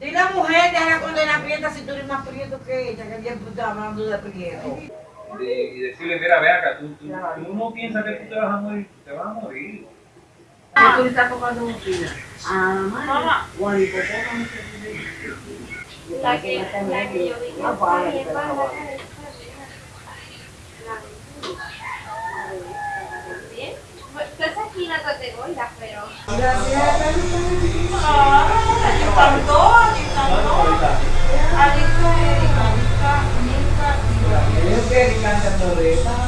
Dile a la mujer, deja la condena prieta si tú eres más prieto que ella, que el tiempo está hablando de prieto. Y, y decirle, mira, ve acá, tú, tú, tú no piensas que tú te vas a morir, tú te vas a morir. Ah. Tú le estás tocando un fila. Ah, Mamá. La que, la que yo dije, Ah, vale, "Ay, pero. Bien. Pues esa esquina no te gola, pero. Ellos quieren cantar moreta. Me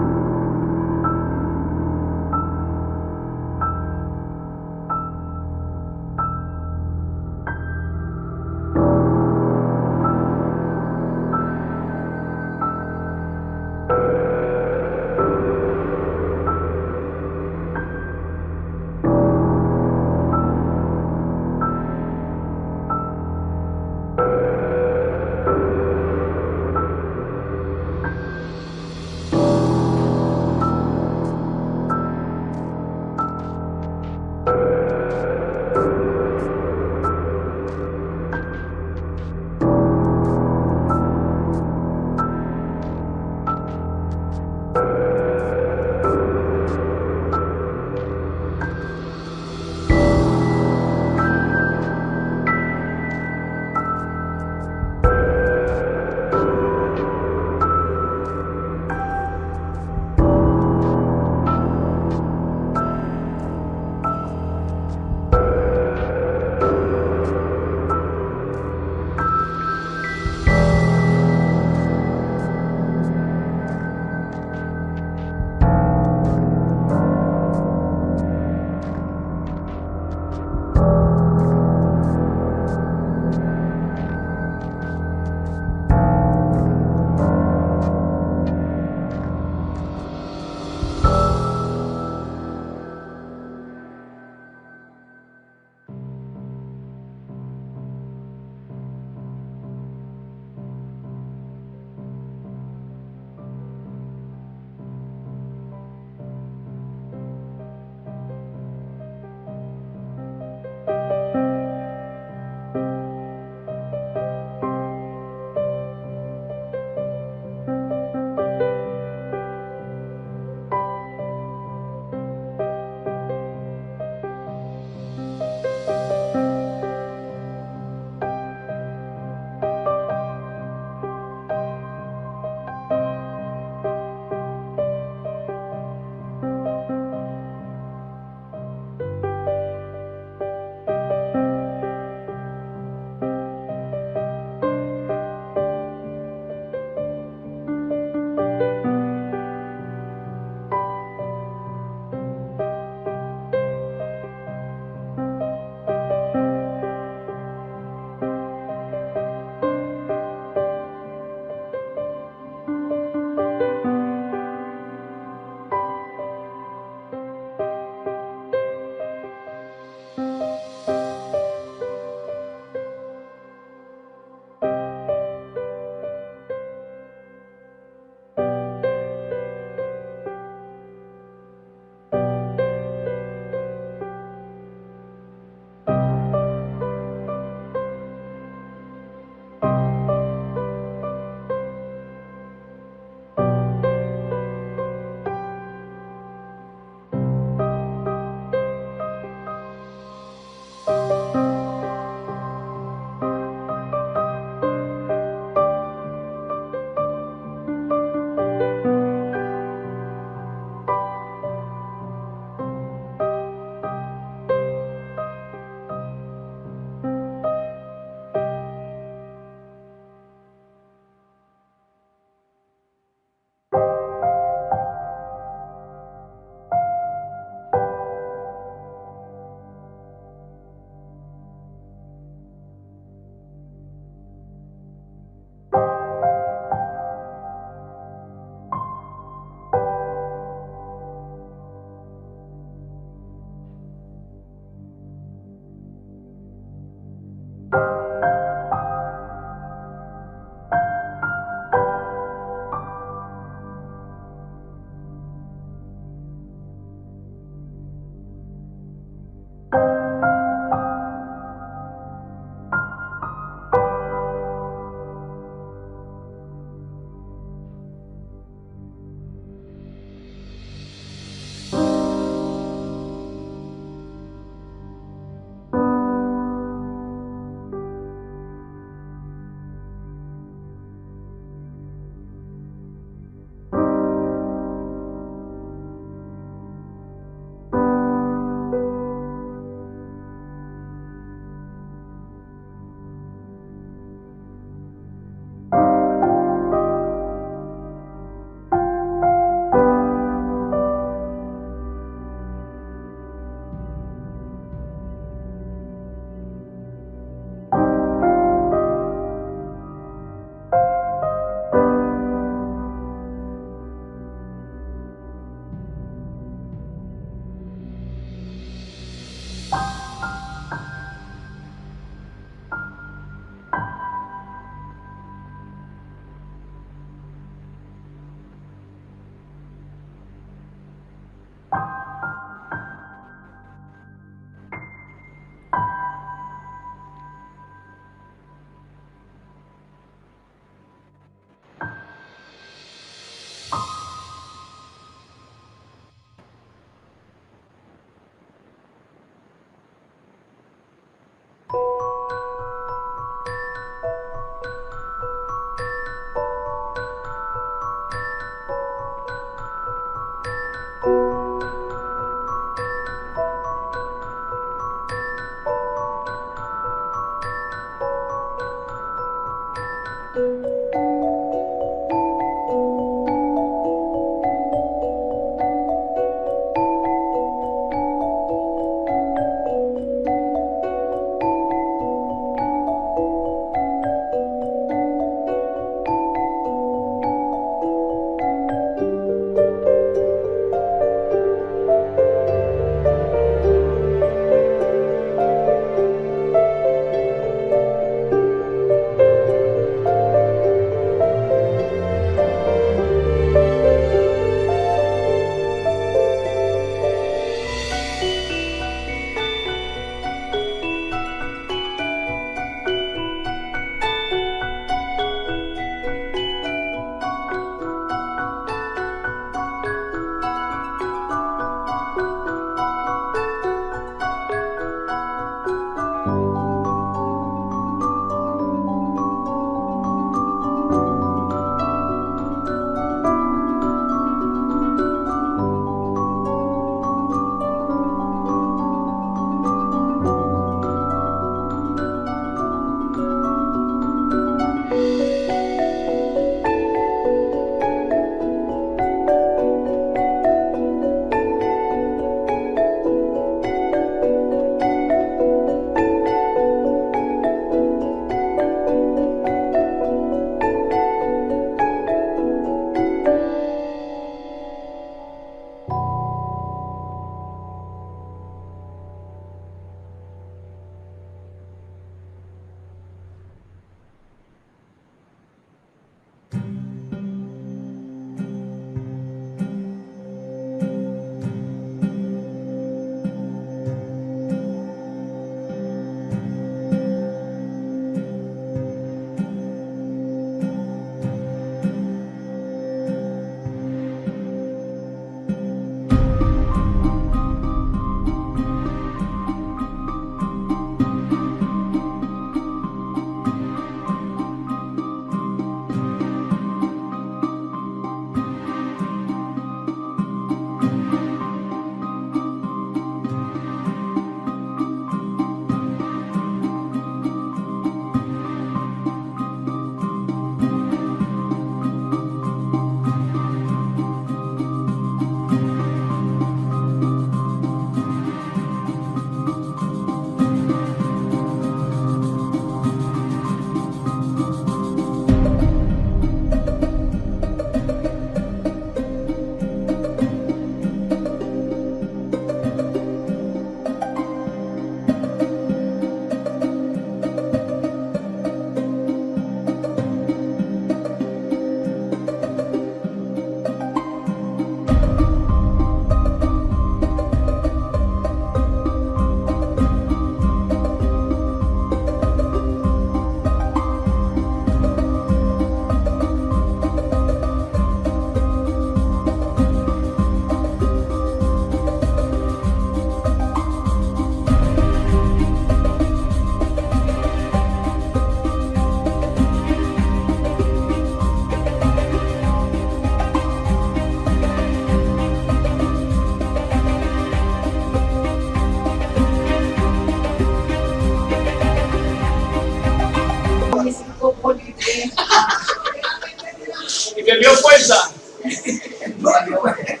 fuerza.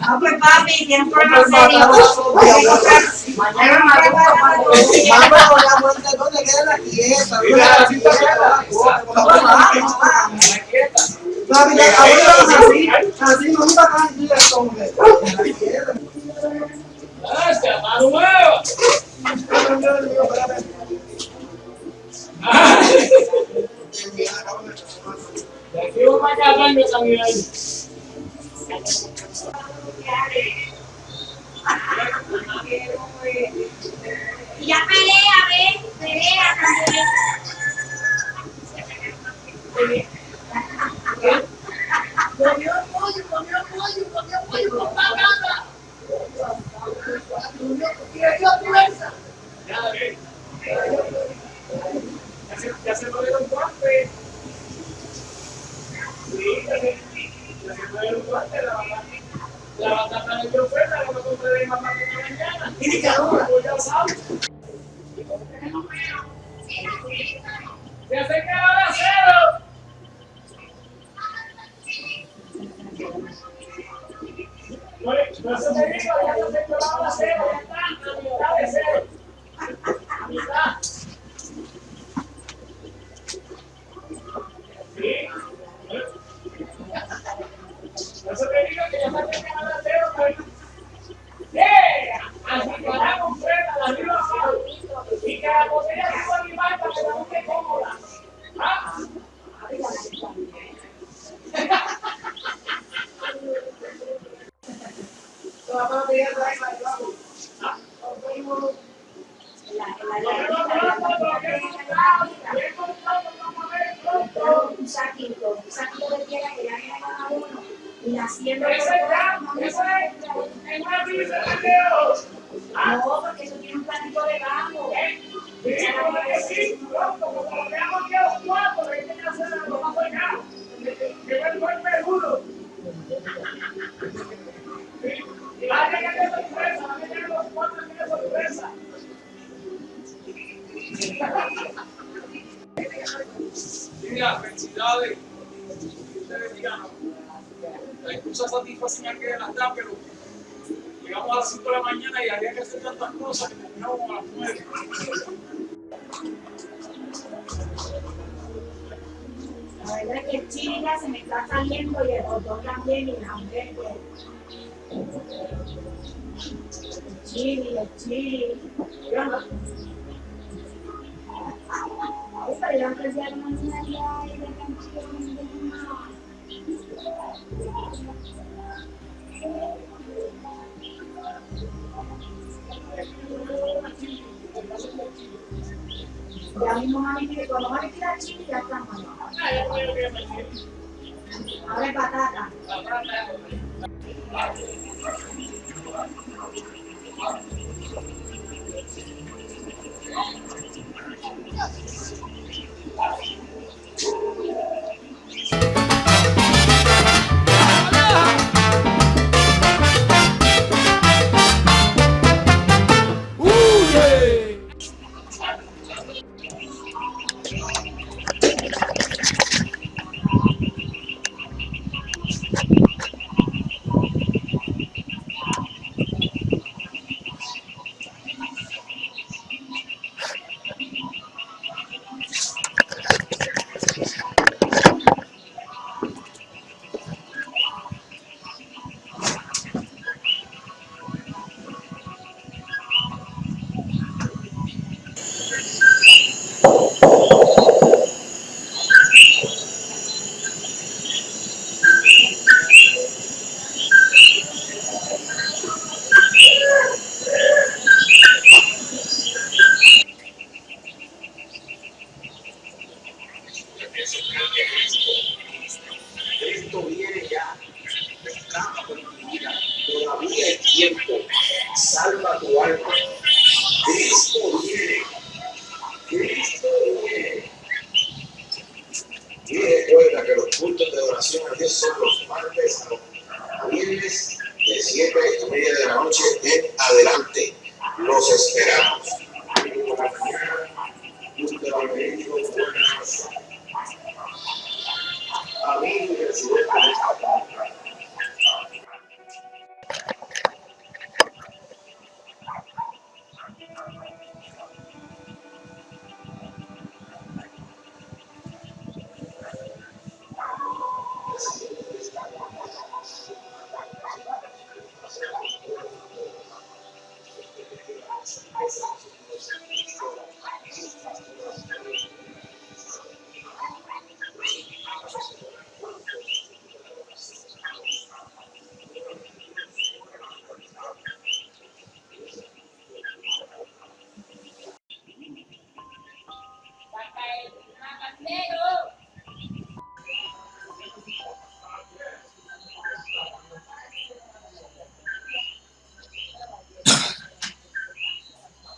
No, pues papi, tiene un problema serio. Mañana me Vamos, la muerte, ¿dónde queda la quieta? Mira, la cinta quieta. Papi, ya, ahora así, así no me va a. Gracias, mano nueva. A ahí. Y ya pelea, ve, pelea también. Comió pollo, comió pollo, comió pollo con patata. Y le dio fuerza. Ya, ve. Ya se, lo dieron guantes. Sí, ya se, ya se lo dieron guantes. La batata, de mamá de. No la de. Eso que ya Mira, felicidades. La satisfacción que las da, pero llegamos a las 5 de la mañana y había que hacer tantas cosas que terminamos a las 9. Es que el chile se me está saliendo y el botón también y la hamburguesa. El chile, el chile. Yo no. Ay, empecé a y. Ya mismo ya está. Ahora es patata. Cristo viene ya. Escapa por tu vida. Todavía hay tiempo. Salva tu alma. Cristo viene. Cristo viene. Y recuerda que los cultos de oración a Dios son los martes a viernes de 7 y media de la noche en adelante. Los esperamos.